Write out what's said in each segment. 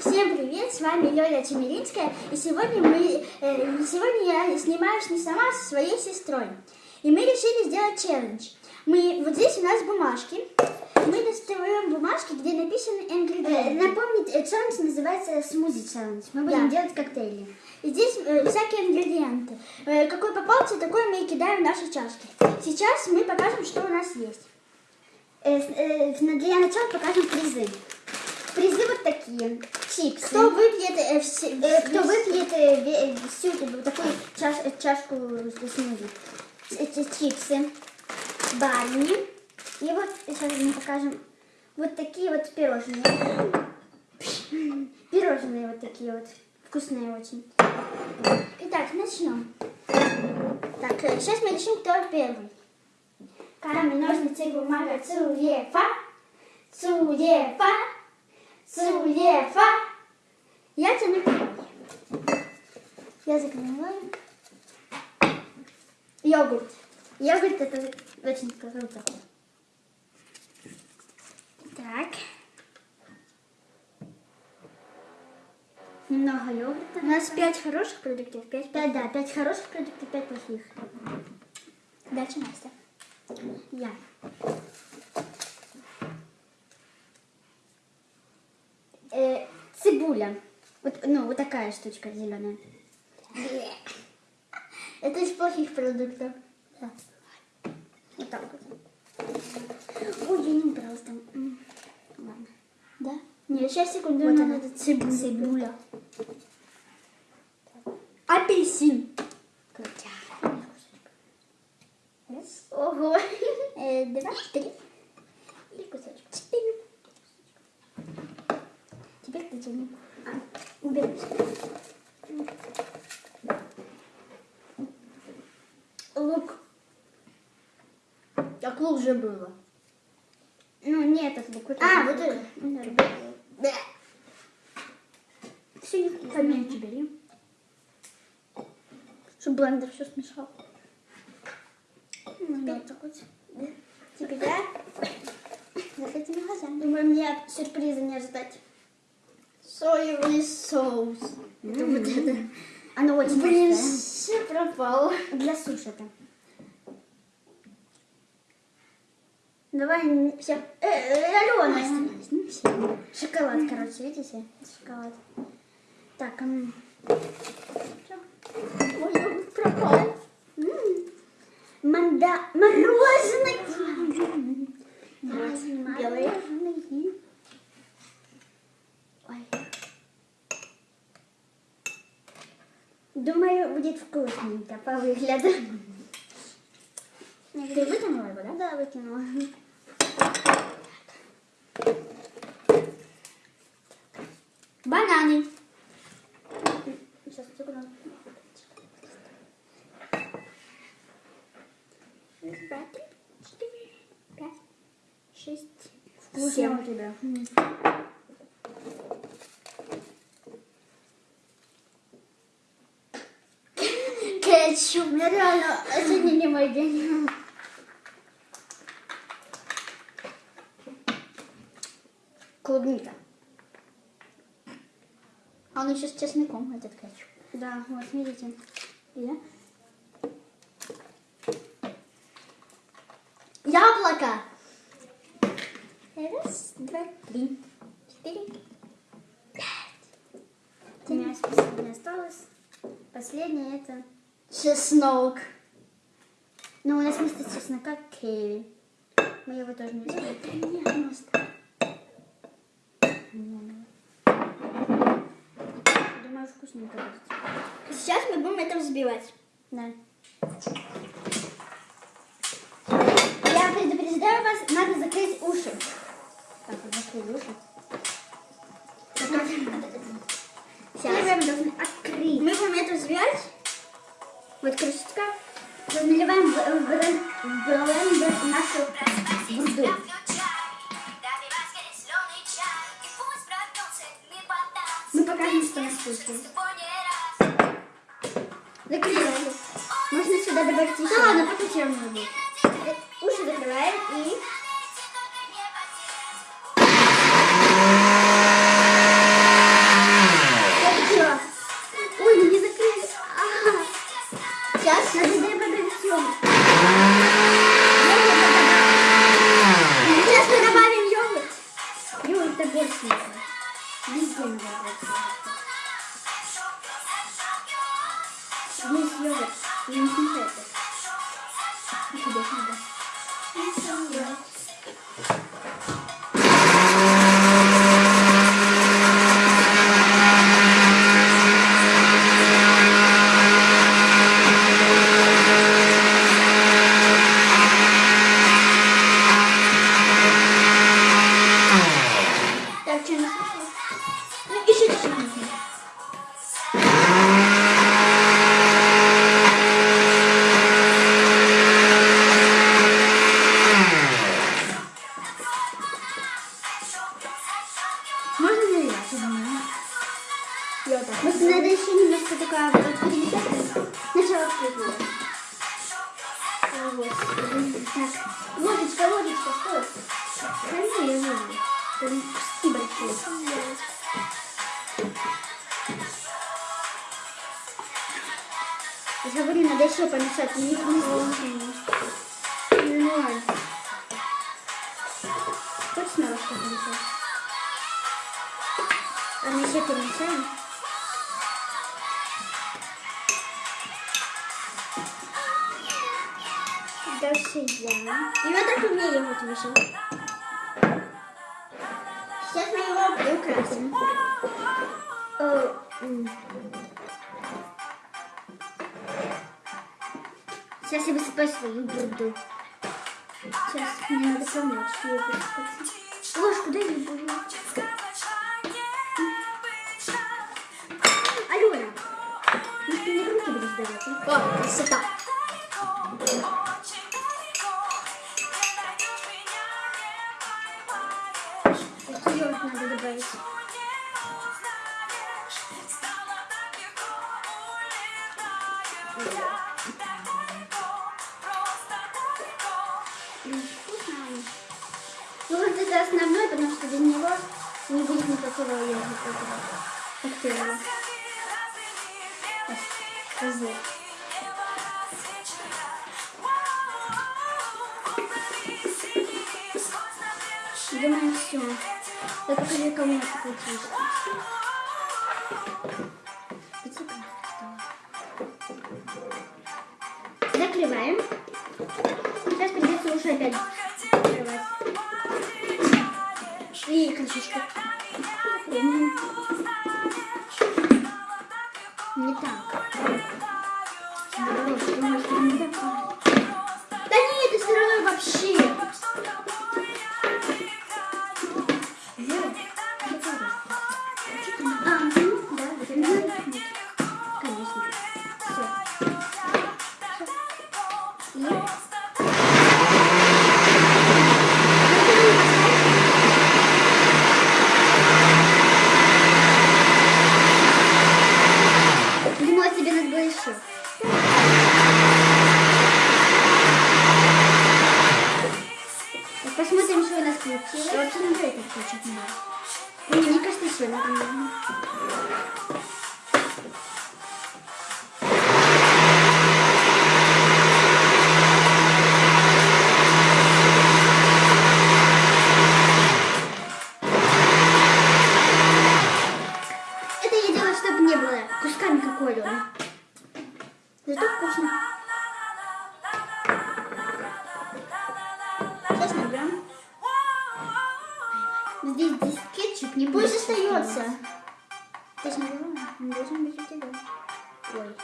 Всем привет, с вами Лёля Чемеринская, и сегодня, мы, э, сегодня я снимаюсь не сама, а со своей сестрой. И мы решили сделать челлендж. Мы, вот здесь у нас бумажки, мы достаем бумажки, где написаны ингредиенты. Э, напомнить, э, челлендж называется смузи челлендж. Мы будем Да. делать коктейли. И здесь э, всякие ингредиенты. Э, какой попался, такой мы и кидаем в наши чашки. Сейчас мы покажем, что у нас есть. Э, э, для начала покажем призы. Призы вот такие. Чипсы. Кто выпьет э, все... Э, кто выпьет э, э, всю вот такую чаш- э, чашку с смузи. Эти чипсы. Барни. И вот сейчас мы покажем вот такие вот пирожные. Пирожные вот такие вот. Вкусные очень. Итак, начнем. Так, э, сейчас мы решим, кто первый. Камень, ножницы, бумага, цуефа, цуефа, цуефа. Я тяну первый. Я закрываю. Йогурт. Йогурт это очень круто. Так. Немного йогурта. У нас пять хороших продуктов, пять Пять, да, пять хороших продуктов, пять плохих. Дальше Настя. Я. Э, цибуля. Вот, ну, вот такая штучка зеленая. Это из плохих продуктов. Да. Вот так вот. Ой, я не убрала там. Ладно. Да? Нет, сейчас секунду. Вот она. надо цибуля. Цибуля. Апельсин. Ого. Э, два, три. И кусочек. Четыре. Теперь ты тяни. А, убери. Лук. Так лук же было. Ну, не этот лук. А, вот это. Да. Все не Поменьше бери. Чтобы блендер все смешал. Ну, вот так вот. Теперь я закрытыми глазами. Думаю, мне сюрприза не ожидать. Соевый соус. Это вот это. Оно очень Блин, все пропало. Для суши это. Давай, все. Э, э, Алена. Шоколад, короче, видите? Шоколад. Так, м, Ой, пропал. манда... мороженое. Мороженое. Ой. Думаю, будет вкусненько по выгляду. Ты вытянула его, да? Да, выкинула. Бананы. Сейчас секунду. Раз, два, три, четыре, пять, шесть, Вкусно у тебя. Кетчуп. Мне реально сегодня не мой день. Клубника. А он еще с чесноком, этот кетчуп. Да, вот видите. Да? Яблоко. Раз, два, три, четыре, пять. У меня последнее осталось. Последнее это... Чеснок. Ну, у нас вместо чеснока киви. Мы его тоже не используем. Думаю, вкусненько будет. Сейчас мы будем это взбивать. Да. Я предупреждаю вас, надо закрыть уши. Так, вот закрыли уши. Первое мы должны открыть. Мы будем это взбивать. Вот крышечка. Наливаем в, в, нашу бурду. что на спуске. Закрываем. Можно сюда добавить еще. Да ладно, пока чем будет. Э, уши закрываем и... Ой, ну не закрыли. А, сейчас надо Еще помешать. Не, не сложно. Ну, Хочешь снова что помешать? А мы еще перемешаем? Дальше я. И вот так мне его вышел. Сейчас мы его приукрасим. Сейчас я высыпаю свою бурду. Сейчас мне надо помочь ее высыпать. Ложку дай мне буду. Алена, ну ты не руки будешь давать, а? О, красота. Ее надо добавить. Что без него не будет никакого йогурта. Коктейля. Козы. Думаю, все. Я покажу, кому это получилось. Закрываем. Сейчас придется уже опять Закрываем. Не так. Вообще не это включить надо. Мне кажется, еще надо. Это я делаю, чтобы не было кусками как Орион. Зато вкусно. Здесь, кетчуп не Пусть остается. Ты? Не должен быть у тебя. Ой.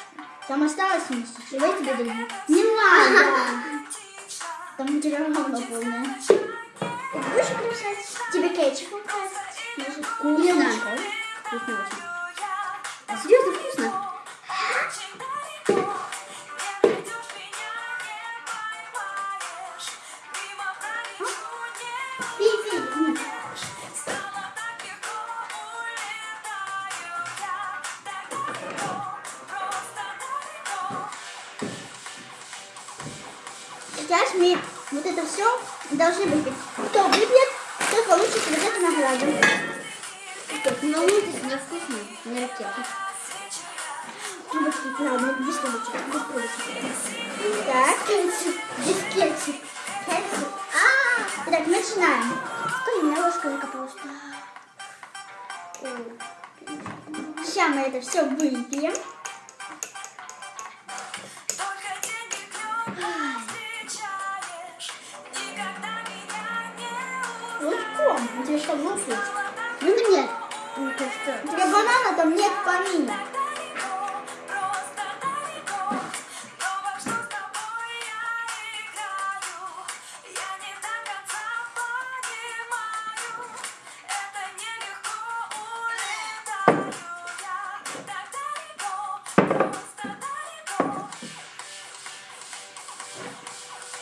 Там осталось вместе. Давай тебе дадим. Не надо. Там материал равно полное. Будешь красать? Тебе кетчупом красить? Может, Вкусно. Вкусно Сейчас мы вот это все должны выпить. Кто выпьет, тот получит вот эту награду. Так, волнуйтесь, у меня вкусно. Не ракета. Ладно, без трубочек, без трубочек. Так, кетчуп, без кетчуп. Кетчуп. А, Итак, начинаем. Стой, у меня ложка закопалась. Так. Сейчас мы это все выпьем. Лучше? Ну нет. Мне кажется. У тебя банана там нет помимо.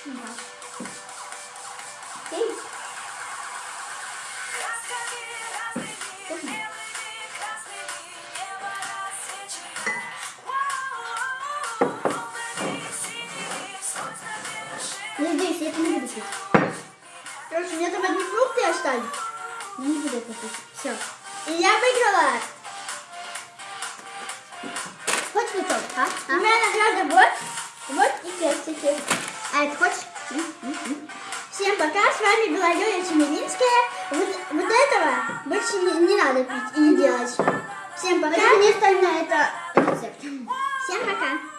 далеко, И я выиграла. Хочешь фруктов, а? У а? меня награда вот. Вот и персики. А это хочешь? Всем пока, с вами была Юлия Чемеринская. Вот, вот этого больше не, не надо пить и не делать. Всем пока. Это не остальное, это рецепт. Всем пока.